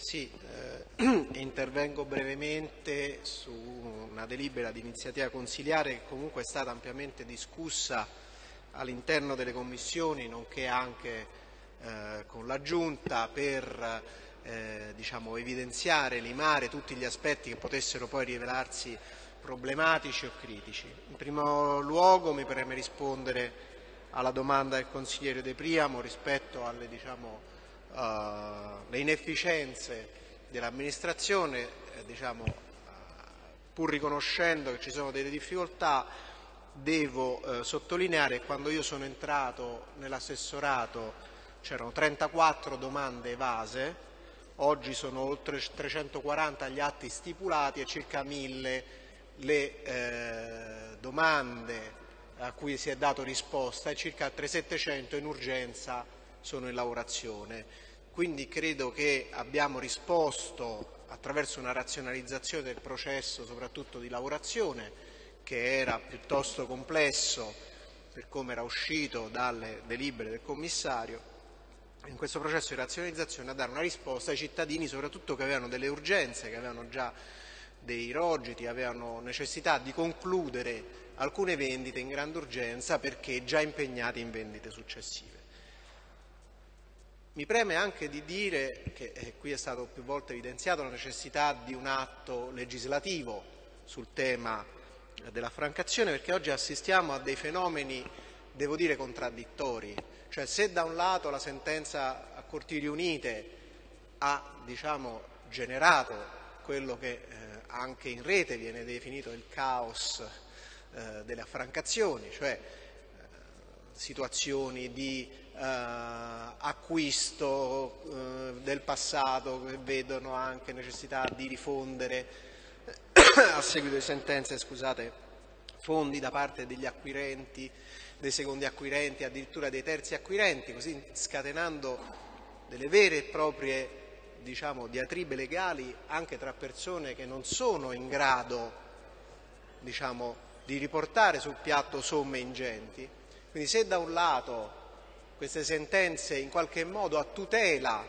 Sì, eh, intervengo brevemente su una delibera di iniziativa consiliare che comunque è stata ampiamente discussa all'interno delle commissioni, nonché anche eh, con la Giunta per eh, diciamo, evidenziare, limare tutti gli aspetti che potessero poi rivelarsi problematici o critici. In primo luogo mi preme rispondere alla domanda del consigliere De Priamo rispetto alle diciamo, uh, inefficienze dell'amministrazione, eh, diciamo, uh, pur riconoscendo che ci sono delle difficoltà, devo uh, sottolineare che quando io sono entrato nell'assessorato c'erano 34 domande evase, oggi sono oltre 340 gli atti stipulati e circa 1000 le eh, domande a cui si è dato risposta e circa altre 700 in urgenza sono in lavorazione. Quindi credo che abbiamo risposto attraverso una razionalizzazione del processo, soprattutto di lavorazione, che era piuttosto complesso per come era uscito dalle delibere del commissario, in questo processo di razionalizzazione a dare una risposta ai cittadini, soprattutto che avevano delle urgenze, che avevano già dei rogiti, avevano necessità di concludere alcune vendite in grande urgenza perché già impegnati in vendite successive. Mi preme anche di dire che eh, qui è stato più volte evidenziato la necessità di un atto legislativo sul tema della francazione perché oggi assistiamo a dei fenomeni, devo dire, contraddittori. Cioè se da un lato la sentenza a Corti riunite ha diciamo, generato quello che eh, anche in rete viene definito il caos eh, delle affrancazioni, cioè situazioni di eh, acquisto eh, del passato che vedono anche necessità di rifondere a seguito di sentenze scusate, fondi da parte degli acquirenti, dei secondi acquirenti, addirittura dei terzi acquirenti, così scatenando delle vere e proprie diciamo, diatribe legali anche tra persone che non sono in grado diciamo, di riportare sul piatto somme ingenti. Quindi se da un lato queste sentenze in qualche modo a tutela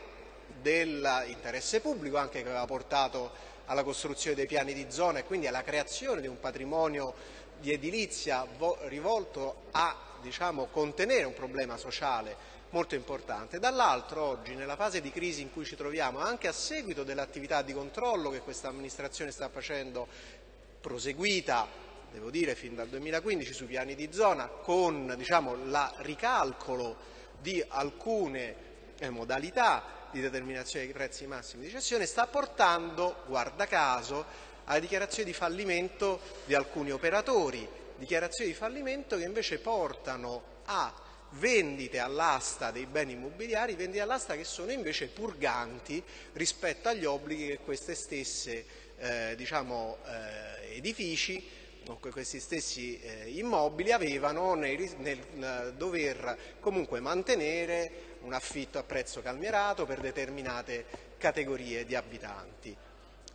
dell'interesse pubblico, anche che aveva portato alla costruzione dei piani di zona e quindi alla creazione di un patrimonio di edilizia rivolto a diciamo, contenere un problema sociale molto importante. Dall'altro oggi, nella fase di crisi in cui ci troviamo, anche a seguito dell'attività di controllo che questa amministrazione sta facendo, proseguita devo dire fin dal 2015 sui piani di zona con diciamo, il ricalcolo di alcune eh, modalità di determinazione dei prezzi massimi di cessione sta portando, guarda caso, alla dichiarazione di fallimento di alcuni operatori, dichiarazioni di fallimento che invece portano a vendite all'asta dei beni immobiliari, vendite all'asta che sono invece purganti rispetto agli obblighi che queste stesse eh, diciamo, eh, edifici questi stessi eh, immobili avevano nel, nel dover comunque mantenere un affitto a prezzo calmierato per determinate categorie di abitanti.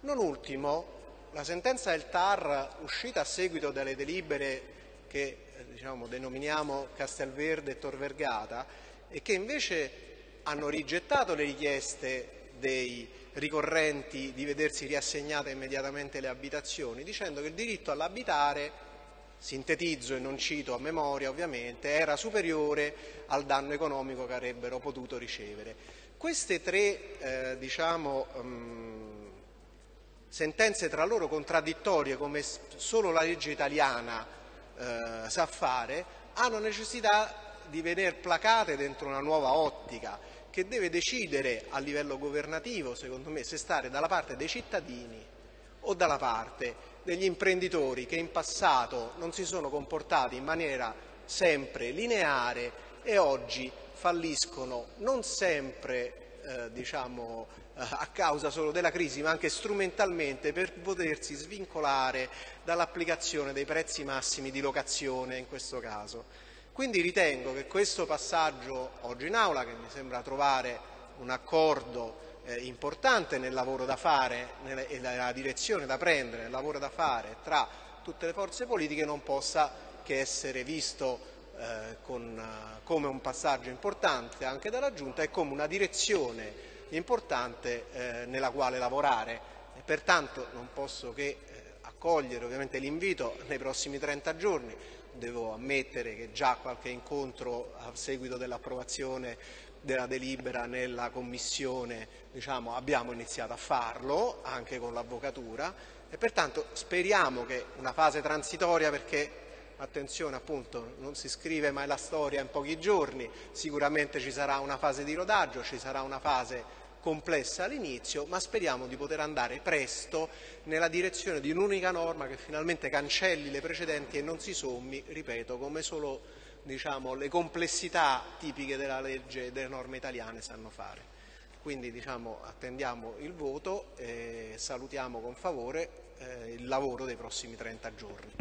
Non ultimo, la sentenza del TAR uscita a seguito delle delibere che eh, diciamo, denominiamo Castelverde e Tor Vergata e che invece hanno rigettato le richieste dei ricorrenti di vedersi riassegnate immediatamente le abitazioni, dicendo che il diritto all'abitare, sintetizzo e non cito a memoria ovviamente, era superiore al danno economico che avrebbero potuto ricevere. Queste tre eh, diciamo, um, sentenze tra loro contraddittorie, come solo la legge italiana eh, sa fare, hanno necessità di venire placate dentro una nuova ottica che deve decidere a livello governativo, secondo me, se stare dalla parte dei cittadini o dalla parte degli imprenditori che in passato non si sono comportati in maniera sempre lineare e oggi falliscono non sempre eh, diciamo, eh, a causa solo della crisi ma anche strumentalmente per potersi svincolare dall'applicazione dei prezzi massimi di locazione in questo caso. Quindi ritengo che questo passaggio oggi in aula, che mi sembra trovare un accordo eh, importante nel lavoro da fare e nella direzione da prendere, nel lavoro da fare tra tutte le forze politiche, non possa che essere visto eh, con, come un passaggio importante anche dalla Giunta e come una direzione importante eh, nella quale lavorare. E pertanto non posso che eh, accogliere ovviamente l'invito nei prossimi 30 giorni. Devo ammettere che già qualche incontro a seguito dell'approvazione della delibera nella Commissione diciamo, abbiamo iniziato a farlo anche con l'Avvocatura. E pertanto speriamo che una fase transitoria perché attenzione appunto non si scrive mai la storia in pochi giorni, sicuramente ci sarà una fase di rodaggio, ci sarà una fase complessa all'inizio, ma speriamo di poter andare presto nella direzione di un'unica norma che finalmente cancelli le precedenti e non si sommi, ripeto, come solo diciamo, le complessità tipiche della legge e delle norme italiane sanno fare. Quindi diciamo, attendiamo il voto e salutiamo con favore eh, il lavoro dei prossimi 30 giorni.